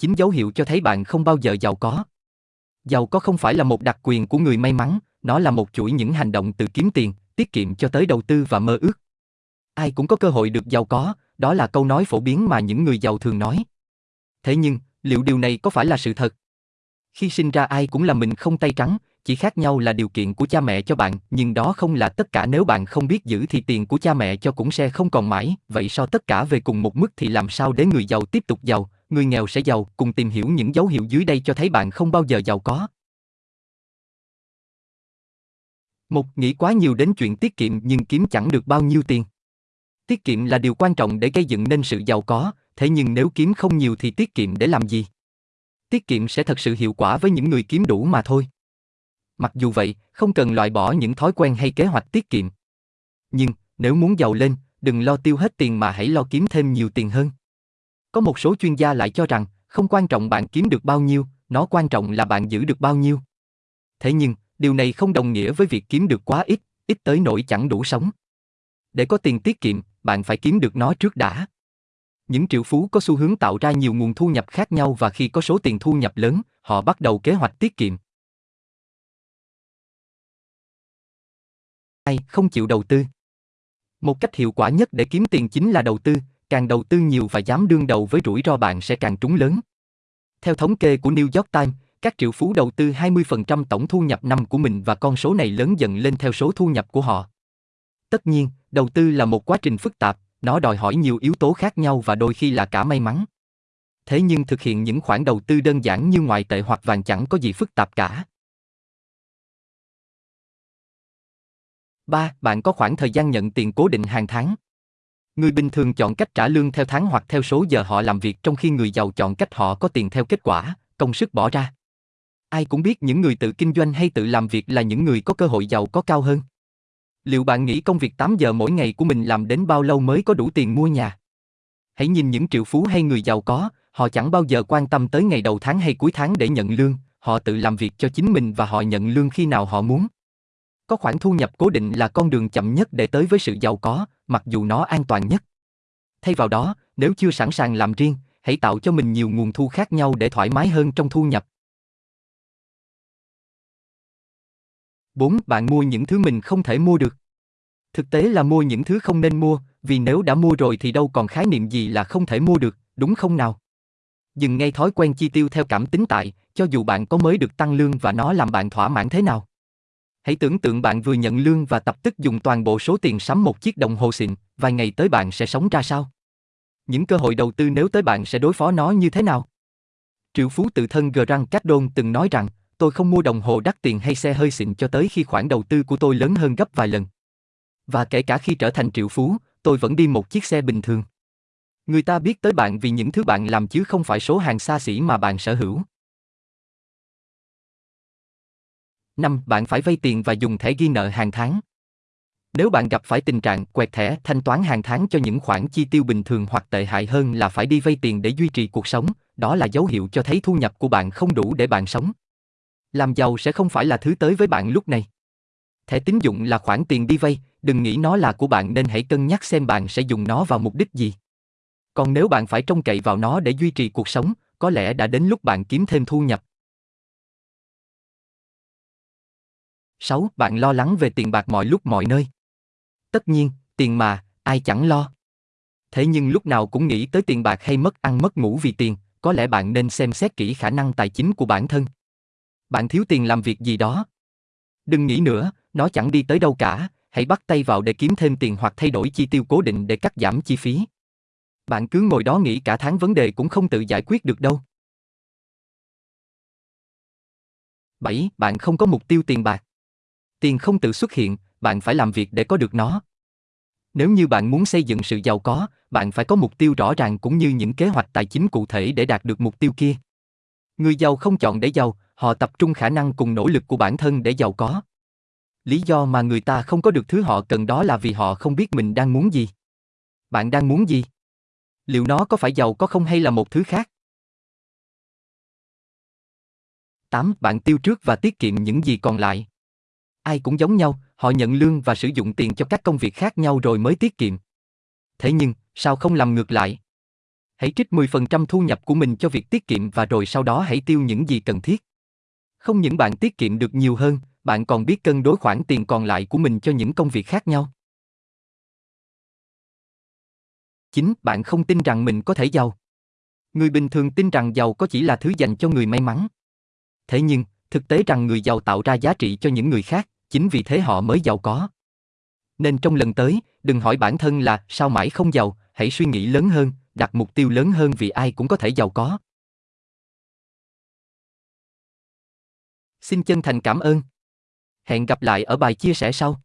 chính dấu hiệu cho thấy bạn không bao giờ giàu có. Giàu có không phải là một đặc quyền của người may mắn, nó là một chuỗi những hành động từ kiếm tiền, tiết kiệm cho tới đầu tư và mơ ước. Ai cũng có cơ hội được giàu có, đó là câu nói phổ biến mà những người giàu thường nói. Thế nhưng, liệu điều này có phải là sự thật? Khi sinh ra ai cũng là mình không tay trắng, chỉ khác nhau là điều kiện của cha mẹ cho bạn, nhưng đó không là tất cả nếu bạn không biết giữ thì tiền của cha mẹ cho cũng sẽ không còn mãi, vậy so tất cả về cùng một mức thì làm sao để người giàu tiếp tục giàu, người nghèo sẽ giàu, cùng tìm hiểu những dấu hiệu dưới đây cho thấy bạn không bao giờ giàu có. Một, nghĩ quá nhiều đến chuyện tiết kiệm nhưng kiếm chẳng được bao nhiêu tiền. Tiết kiệm là điều quan trọng để gây dựng nên sự giàu có, thế nhưng nếu kiếm không nhiều thì tiết kiệm để làm gì? Tiết kiệm sẽ thật sự hiệu quả với những người kiếm đủ mà thôi. Mặc dù vậy, không cần loại bỏ những thói quen hay kế hoạch tiết kiệm. Nhưng, nếu muốn giàu lên, đừng lo tiêu hết tiền mà hãy lo kiếm thêm nhiều tiền hơn. Có một số chuyên gia lại cho rằng, không quan trọng bạn kiếm được bao nhiêu, nó quan trọng là bạn giữ được bao nhiêu. Thế nhưng, điều này không đồng nghĩa với việc kiếm được quá ít, ít tới nỗi chẳng đủ sống. Để có tiền tiết kiệm, bạn phải kiếm được nó trước đã. Những triệu phú có xu hướng tạo ra nhiều nguồn thu nhập khác nhau và khi có số tiền thu nhập lớn, họ bắt đầu kế hoạch tiết kiệm. Ai không chịu đầu tư? Một cách hiệu quả nhất để kiếm tiền chính là đầu tư, càng đầu tư nhiều và dám đương đầu với rủi ro bạn sẽ càng trúng lớn. Theo thống kê của New York Times, các triệu phú đầu tư 20% tổng thu nhập năm của mình và con số này lớn dần lên theo số thu nhập của họ. Tất nhiên, đầu tư là một quá trình phức tạp, nó đòi hỏi nhiều yếu tố khác nhau và đôi khi là cả may mắn. Thế nhưng thực hiện những khoản đầu tư đơn giản như ngoại tệ hoặc vàng chẳng có gì phức tạp cả. 3. Bạn có khoảng thời gian nhận tiền cố định hàng tháng. Người bình thường chọn cách trả lương theo tháng hoặc theo số giờ họ làm việc trong khi người giàu chọn cách họ có tiền theo kết quả, công sức bỏ ra. Ai cũng biết những người tự kinh doanh hay tự làm việc là những người có cơ hội giàu có cao hơn. Liệu bạn nghĩ công việc 8 giờ mỗi ngày của mình làm đến bao lâu mới có đủ tiền mua nhà? Hãy nhìn những triệu phú hay người giàu có, họ chẳng bao giờ quan tâm tới ngày đầu tháng hay cuối tháng để nhận lương, họ tự làm việc cho chính mình và họ nhận lương khi nào họ muốn. Có khoản thu nhập cố định là con đường chậm nhất để tới với sự giàu có, mặc dù nó an toàn nhất. Thay vào đó, nếu chưa sẵn sàng làm riêng, hãy tạo cho mình nhiều nguồn thu khác nhau để thoải mái hơn trong thu nhập. 4. Bạn mua những thứ mình không thể mua được. Thực tế là mua những thứ không nên mua, vì nếu đã mua rồi thì đâu còn khái niệm gì là không thể mua được, đúng không nào? Dừng ngay thói quen chi tiêu theo cảm tính tại, cho dù bạn có mới được tăng lương và nó làm bạn thỏa mãn thế nào. Hãy tưởng tượng bạn vừa nhận lương và tập tức dùng toàn bộ số tiền sắm một chiếc đồng hồ xịn, vài ngày tới bạn sẽ sống ra sao? Những cơ hội đầu tư nếu tới bạn sẽ đối phó nó như thế nào? Triệu phú tự thân Grant Cardone từng nói rằng, tôi không mua đồng hồ đắt tiền hay xe hơi xịn cho tới khi khoản đầu tư của tôi lớn hơn gấp vài lần. Và kể cả khi trở thành triệu phú, tôi vẫn đi một chiếc xe bình thường. Người ta biết tới bạn vì những thứ bạn làm chứ không phải số hàng xa xỉ mà bạn sở hữu. 5. Bạn phải vay tiền và dùng thẻ ghi nợ hàng tháng. Nếu bạn gặp phải tình trạng quẹt thẻ thanh toán hàng tháng cho những khoản chi tiêu bình thường hoặc tệ hại hơn là phải đi vay tiền để duy trì cuộc sống, đó là dấu hiệu cho thấy thu nhập của bạn không đủ để bạn sống. Làm giàu sẽ không phải là thứ tới với bạn lúc này. Thẻ tín dụng là khoản tiền đi vay, đừng nghĩ nó là của bạn nên hãy cân nhắc xem bạn sẽ dùng nó vào mục đích gì. Còn nếu bạn phải trông cậy vào nó để duy trì cuộc sống, có lẽ đã đến lúc bạn kiếm thêm thu nhập. 6. Bạn lo lắng về tiền bạc mọi lúc mọi nơi. Tất nhiên, tiền mà, ai chẳng lo. Thế nhưng lúc nào cũng nghĩ tới tiền bạc hay mất ăn mất ngủ vì tiền, có lẽ bạn nên xem xét kỹ khả năng tài chính của bản thân. Bạn thiếu tiền làm việc gì đó. Đừng nghĩ nữa, nó chẳng đi tới đâu cả, hãy bắt tay vào để kiếm thêm tiền hoặc thay đổi chi tiêu cố định để cắt giảm chi phí. Bạn cứ ngồi đó nghĩ cả tháng vấn đề cũng không tự giải quyết được đâu. 7. Bạn không có mục tiêu tiền bạc. Tiền không tự xuất hiện, bạn phải làm việc để có được nó. Nếu như bạn muốn xây dựng sự giàu có, bạn phải có mục tiêu rõ ràng cũng như những kế hoạch tài chính cụ thể để đạt được mục tiêu kia. Người giàu không chọn để giàu, họ tập trung khả năng cùng nỗ lực của bản thân để giàu có. Lý do mà người ta không có được thứ họ cần đó là vì họ không biết mình đang muốn gì. Bạn đang muốn gì? Liệu nó có phải giàu có không hay là một thứ khác? 8. Bạn tiêu trước và tiết kiệm những gì còn lại. Ai cũng giống nhau, họ nhận lương và sử dụng tiền cho các công việc khác nhau rồi mới tiết kiệm. Thế nhưng, sao không làm ngược lại? Hãy trích 10% thu nhập của mình cho việc tiết kiệm và rồi sau đó hãy tiêu những gì cần thiết. Không những bạn tiết kiệm được nhiều hơn, bạn còn biết cân đối khoản tiền còn lại của mình cho những công việc khác nhau. 9. Bạn không tin rằng mình có thể giàu. Người bình thường tin rằng giàu có chỉ là thứ dành cho người may mắn. Thế nhưng, thực tế rằng người giàu tạo ra giá trị cho những người khác, chính vì thế họ mới giàu có. Nên trong lần tới, đừng hỏi bản thân là sao mãi không giàu, hãy suy nghĩ lớn hơn, đặt mục tiêu lớn hơn vì ai cũng có thể giàu có. Xin chân thành cảm ơn. Hẹn gặp lại ở bài chia sẻ sau.